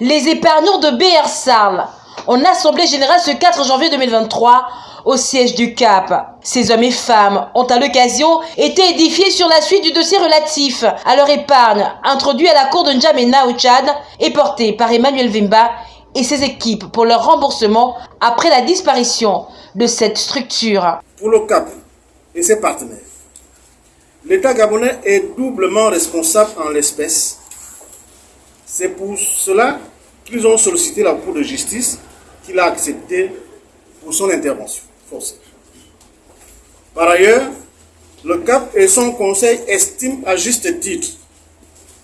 Les épargnants de BR Sarl en assemblée générale ce 4 janvier 2023 au siège du CAP. Ces hommes et femmes ont à l'occasion été édifiés sur la suite du dossier relatif à leur épargne introduit à la cour de N'Djamena au Tchad et porté par Emmanuel Vimba et ses équipes pour leur remboursement après la disparition de cette structure. Pour le CAP et ses partenaires, l'État gabonais est doublement responsable en l'espèce. C'est pour cela qu'ils ont sollicité la Cour de justice qu'il a accepté pour son intervention forcée. Par ailleurs, le CAP et son conseil estiment à juste titre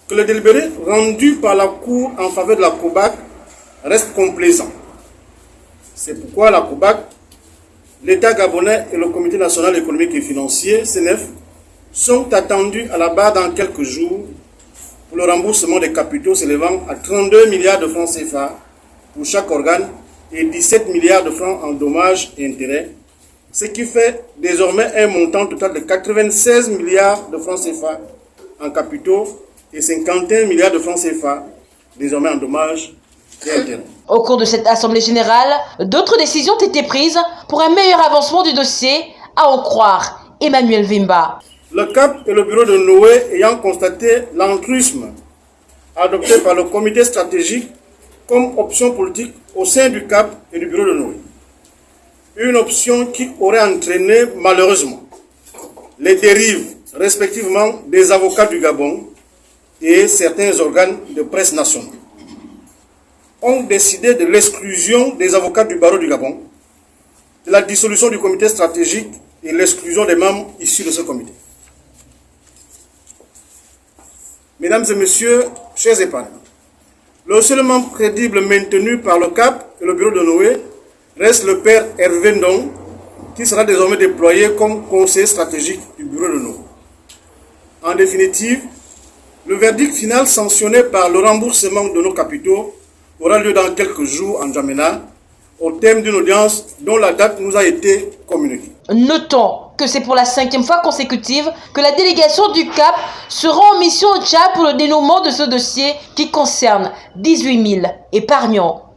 que le délibéré rendu par la Cour en faveur de la COBAC reste complaisant. C'est pourquoi la COBAC, l'État gabonais et le Comité national économique et financier, CNF, sont attendus à la barre dans quelques jours le remboursement des capitaux s'élevant à 32 milliards de francs CFA pour chaque organe et 17 milliards de francs en dommages et intérêts, ce qui fait désormais un montant total de 96 milliards de francs CFA en capitaux et 51 milliards de francs CFA désormais en dommages et intérêts. Au cours de cette Assemblée générale, d'autres décisions ont été prises pour un meilleur avancement du dossier, à en croire Emmanuel Vimba. Le CAP et le bureau de Noé ayant constaté l'entrusme adopté par le comité stratégique comme option politique au sein du CAP et du bureau de Noé. Une option qui aurait entraîné malheureusement les dérives respectivement des avocats du Gabon et certains organes de presse nationaux ont décidé de l'exclusion des avocats du barreau du Gabon, de la dissolution du comité stratégique et l'exclusion des membres issus de ce comité. Mesdames et messieurs, chers épargnants, le seul membre crédible maintenu par le CAP et le bureau de Noé reste le père Hervé Ndong, qui sera désormais déployé comme conseiller stratégique du bureau de Noé. En définitive, le verdict final sanctionné par le remboursement de nos capitaux aura lieu dans quelques jours en Djamena, au thème d'une audience dont la date nous a été communiquée. Notons que c'est pour la cinquième fois consécutive que la délégation du CAP se rend en mission au Tchad pour le dénouement de ce dossier qui concerne 18 000 épargnants.